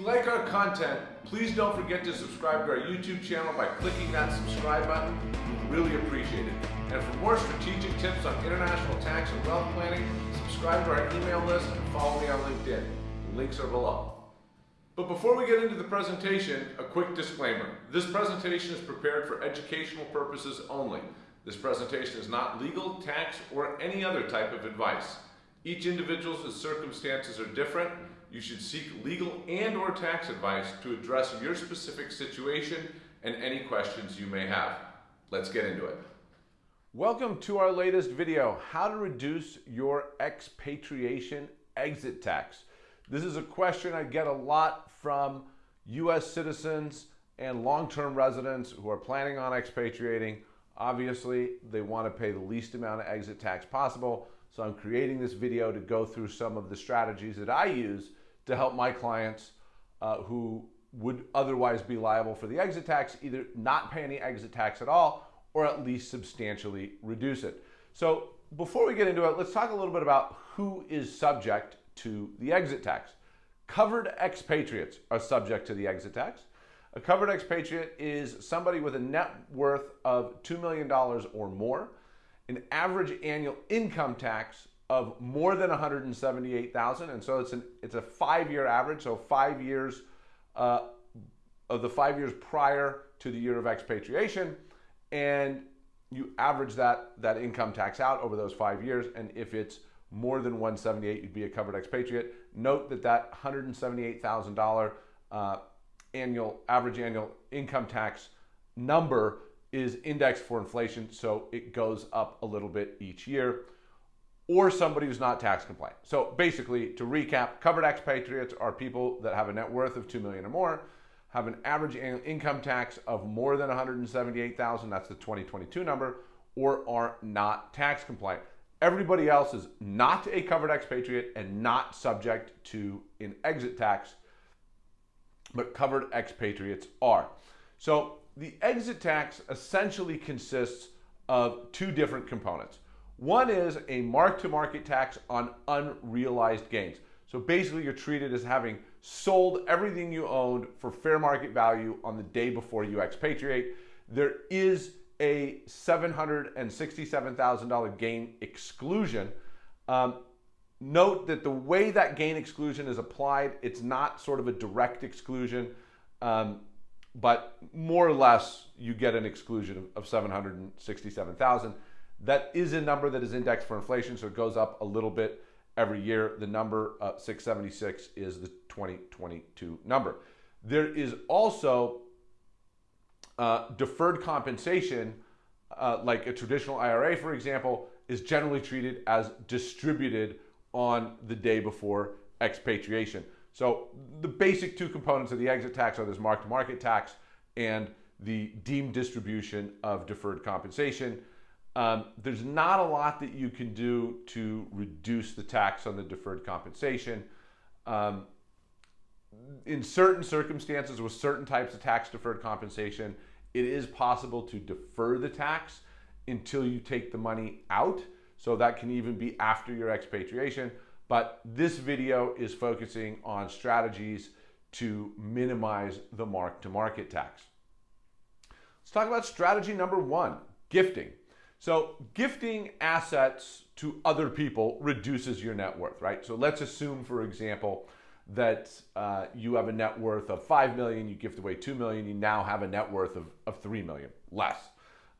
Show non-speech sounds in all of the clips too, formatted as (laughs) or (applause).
you like our content, please don't forget to subscribe to our YouTube channel by clicking that subscribe button. We really appreciate it. And for more strategic tips on international tax and wealth planning, subscribe to our email list and follow me on LinkedIn. Links are below. But before we get into the presentation, a quick disclaimer. This presentation is prepared for educational purposes only. This presentation is not legal, tax, or any other type of advice. Each individual's circumstances are different. You should seek legal and or tax advice to address your specific situation and any questions you may have. Let's get into it. Welcome to our latest video, how to reduce your expatriation exit tax. This is a question I get a lot from US citizens and long-term residents who are planning on expatriating. Obviously, they want to pay the least amount of exit tax possible. So I'm creating this video to go through some of the strategies that I use to help my clients uh, who would otherwise be liable for the exit tax either not pay any exit tax at all or at least substantially reduce it. So before we get into it, let's talk a little bit about who is subject to the exit tax. Covered expatriates are subject to the exit tax. A covered expatriate is somebody with a net worth of $2 million or more, an average annual income tax of more than 178,000, and so it's an it's a five-year average, so five years uh, of the five years prior to the year of expatriation, and you average that, that income tax out over those five years. And if it's more than 178, you'd be a covered expatriate. Note that that $178,000 uh, annual average annual income tax number is indexed for inflation, so it goes up a little bit each year. Or somebody who's not tax compliant. So basically, to recap, covered expatriates are people that have a net worth of 2 million or more have an average annual income tax of more than 178,000, that's the 2022 number, or are not tax compliant. Everybody else is not a covered expatriate and not subject to an exit tax, but covered expatriates are. So the exit tax essentially consists of two different components. One is a mark-to-market tax on unrealized gains. So basically you're treated as having sold everything you owned for fair market value on the day before you expatriate. There is a $767,000 gain exclusion. Um, note that the way that gain exclusion is applied, it's not sort of a direct exclusion, um, but more or less you get an exclusion of, of 767,000. That is a number that is indexed for inflation, so it goes up a little bit every year. The number uh, 676 is the 2022 number. There is also uh, deferred compensation, uh, like a traditional IRA, for example, is generally treated as distributed on the day before expatriation. So the basic two components of the exit tax are this mark-to-market tax and the deemed distribution of deferred compensation. Um, there's not a lot that you can do to reduce the tax on the deferred compensation. Um, in certain circumstances with certain types of tax deferred compensation, it is possible to defer the tax until you take the money out. So that can even be after your expatriation. But this video is focusing on strategies to minimize the mark to market tax. Let's talk about strategy number one, gifting. So gifting assets to other people reduces your net worth, right? So let's assume, for example, that uh, you have a net worth of 5 million, you gift away 2 million, you now have a net worth of, of 3 million, less.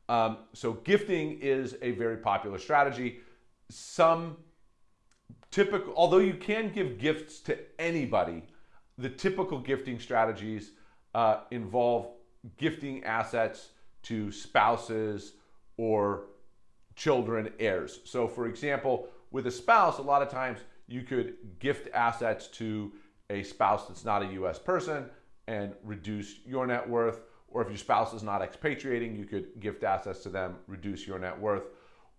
Um, so gifting is a very popular strategy. Some typical, although you can give gifts to anybody, the typical gifting strategies uh, involve gifting assets to spouses or children heirs. So for example, with a spouse, a lot of times you could gift assets to a spouse that's not a US person and reduce your net worth. Or if your spouse is not expatriating, you could gift assets to them, reduce your net worth.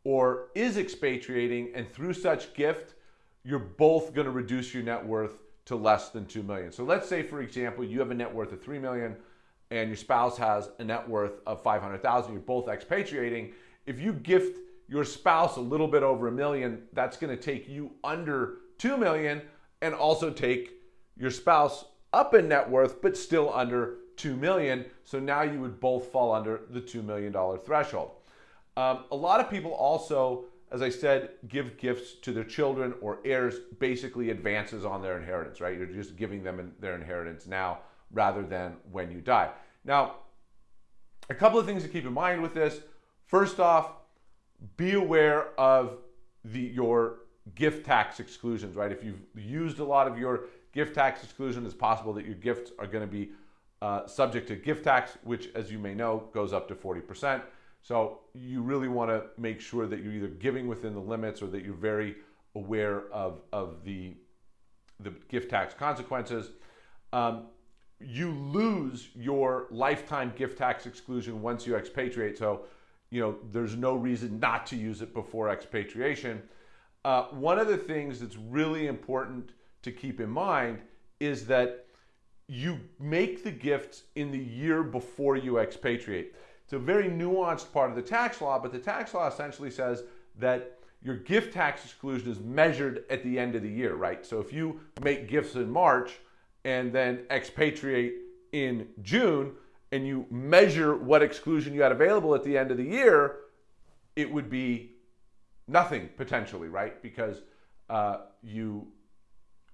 Or is expatriating and through such gift, you're both gonna reduce your net worth to less than 2 million. So let's say, for example, you have a net worth of 3 million and your spouse has a net worth of 500,000, you're both expatriating. If you gift your spouse a little bit over a million, that's going to take you under 2 million and also take your spouse up in net worth, but still under 2 million. So now you would both fall under the $2 million threshold. Um, a lot of people also, as I said, give gifts to their children or heirs, basically advances on their inheritance, right? You're just giving them their inheritance now rather than when you die. Now, a couple of things to keep in mind with this. First off, be aware of the your gift tax exclusions, right? If you've used a lot of your gift tax exclusion, it's possible that your gifts are going to be uh, subject to gift tax, which, as you may know, goes up to 40%. So you really want to make sure that you're either giving within the limits or that you're very aware of, of the, the gift tax consequences. Um, you lose your lifetime gift tax exclusion once you expatriate. So, you know, there's no reason not to use it before expatriation. Uh, one of the things that's really important to keep in mind is that you make the gifts in the year before you expatriate. It's a very nuanced part of the tax law, but the tax law essentially says that your gift tax exclusion is measured at the end of the year, right? So if you make gifts in March and then expatriate in June and you measure what exclusion you had available at the end of the year, it would be nothing potentially, right? Because uh, you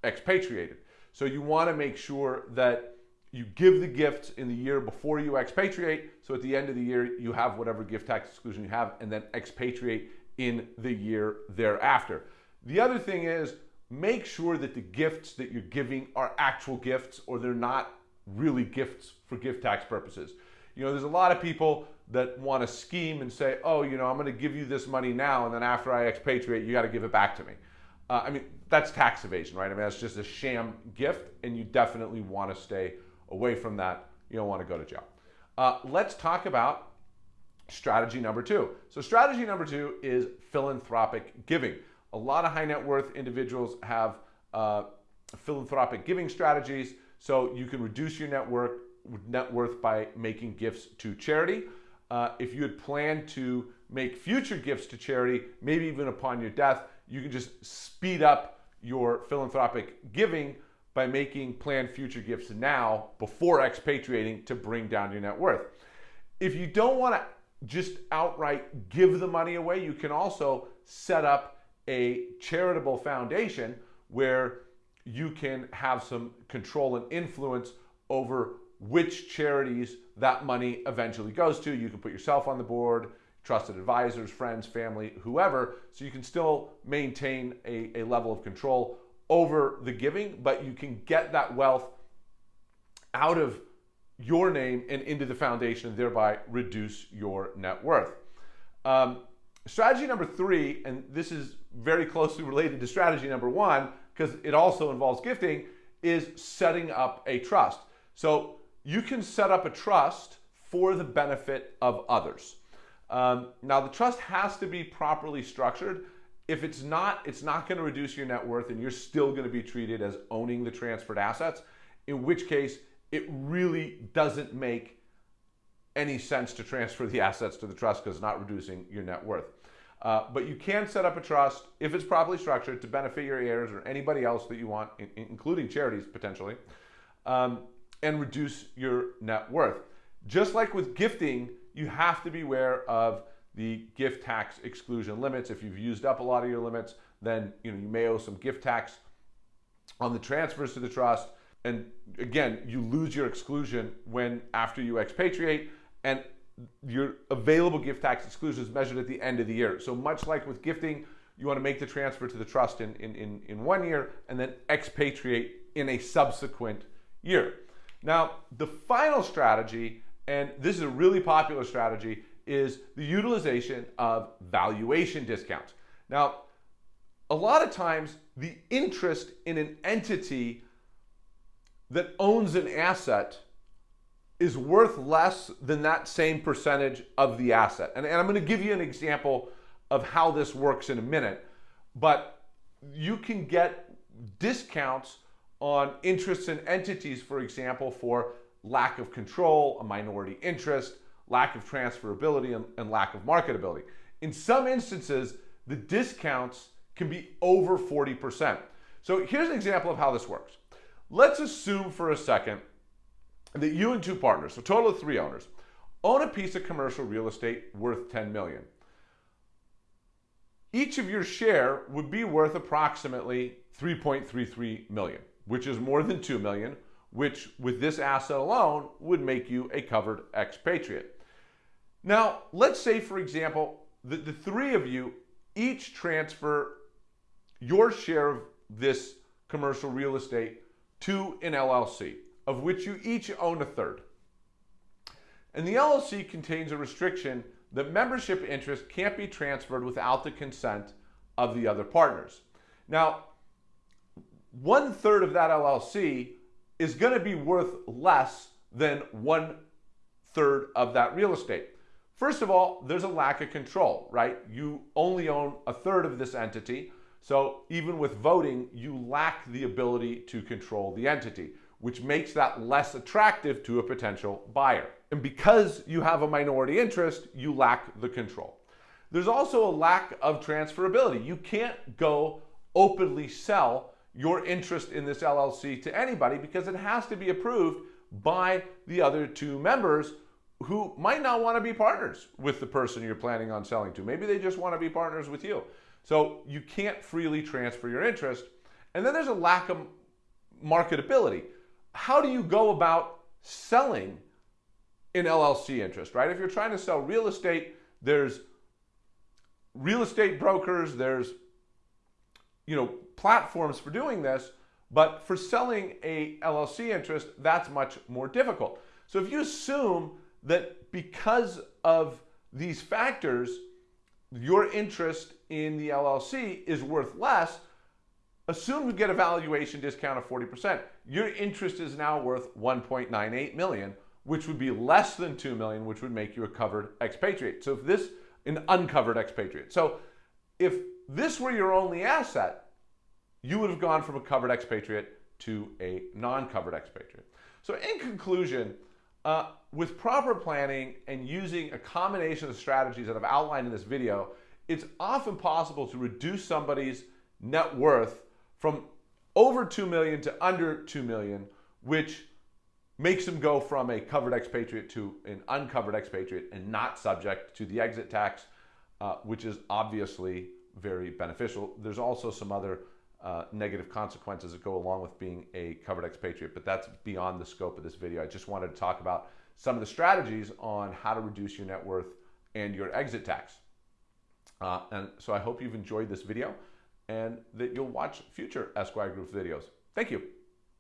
expatriated. So you want to make sure that you give the gifts in the year before you expatriate. So at the end of the year, you have whatever gift tax exclusion you have, and then expatriate in the year thereafter. The other thing is make sure that the gifts that you're giving are actual gifts or they're not really gifts for gift tax purposes. You know, there's a lot of people that want to scheme and say, oh, you know, I'm going to give you this money now, and then after I expatriate, you got to give it back to me. Uh, I mean, that's tax evasion, right? I mean, that's just a sham gift, and you definitely want to stay away from that. You don't want to go to jail. Uh, let's talk about strategy number two. So, strategy number two is philanthropic giving. A lot of high net worth individuals have uh, philanthropic giving strategies, so you can reduce your net worth, net worth by making gifts to charity. Uh, if you had planned to make future gifts to charity, maybe even upon your death, you can just speed up your philanthropic giving by making planned future gifts now before expatriating to bring down your net worth. If you don't want to just outright give the money away, you can also set up a charitable foundation where you can have some control and influence over which charities that money eventually goes to. You can put yourself on the board, trusted advisors, friends, family, whoever, so you can still maintain a, a level of control over the giving, but you can get that wealth out of your name and into the foundation, and thereby reduce your net worth. Um, strategy number three, and this is very closely related to strategy number one because it also involves gifting, is setting up a trust. So you can set up a trust for the benefit of others. Um, now, the trust has to be properly structured. If it's not, it's not going to reduce your net worth and you're still going to be treated as owning the transferred assets, in which case it really doesn't make any sense to transfer the (laughs) assets to the trust because it's not reducing your net worth. Uh, but you can set up a trust if it's properly structured to benefit your heirs or anybody else that you want, including charities potentially. Um, and reduce your net worth. Just like with gifting, you have to be aware of the gift tax exclusion limits. If you've used up a lot of your limits, then you know you may owe some gift tax on the transfers to the trust. And again, you lose your exclusion when after you expatriate, and your available gift tax exclusion is measured at the end of the year. So much like with gifting, you want to make the transfer to the trust in, in, in, in one year and then expatriate in a subsequent year. Now, the final strategy, and this is a really popular strategy, is the utilization of valuation discounts. Now, a lot of times the interest in an entity that owns an asset is worth less than that same percentage of the asset. And, and I'm going to give you an example of how this works in a minute, but you can get discounts on interests in entities, for example, for lack of control, a minority interest, lack of transferability, and, and lack of marketability. In some instances, the discounts can be over 40%. So here's an example of how this works. let's assume for a second that you and two partners, so total of three owners, own a piece of commercial real estate worth 10 million. Each of your share would be worth approximately 3.33 million, which is more than 2 million, which with this asset alone would make you a covered expatriate. Now, let's say, for example, that the three of you each transfer your share of this commercial real estate to an LLC, of which you each own a third. And the LLC contains a restriction that membership interest can't be transferred without the consent of the other partners. Now, one third of that LLC is going to be worth less than one third of that real estate. First of all, there's a lack of control, right? You only own a third of this entity. So even with voting, you lack the ability to control the entity, which makes that less attractive to a potential buyer. And because you have a minority interest, you lack the control. There's also a lack of transferability. You can't go openly sell your interest in this LLC to anybody because it has to be approved by the other two members who might not want to be partners with the person you're planning on selling to. Maybe they just want to be partners with you. So you can't freely transfer your interest. And then there's a lack of marketability. How do you go about selling an LLC interest, right? If you're trying to sell real estate, there's real estate brokers, there's you know, platforms for doing this, but for selling a LLC interest, that's much more difficult. So if you assume that because of these factors, your interest in the LLC is worth less, assume you get a valuation discount of 40%. Your interest is now worth 1.98 million, which would be less than 2 million, which would make you a covered expatriate. So if this, an uncovered expatriate. So if this were your only asset, you would have gone from a covered expatriate to a non-covered expatriate. So in conclusion, uh, with proper planning and using a combination of strategies that I've outlined in this video, it's often possible to reduce somebody's net worth from over 2 million to under 2 million, which makes them go from a covered expatriate to an uncovered expatriate and not subject to the exit tax, uh, which is obviously very beneficial. There's also some other uh, negative consequences that go along with being a covered expatriate, but that's beyond the scope of this video. I just wanted to talk about some of the strategies on how to reduce your net worth and your exit tax. Uh, and so I hope you've enjoyed this video and that you'll watch future Esquire Group videos. Thank you.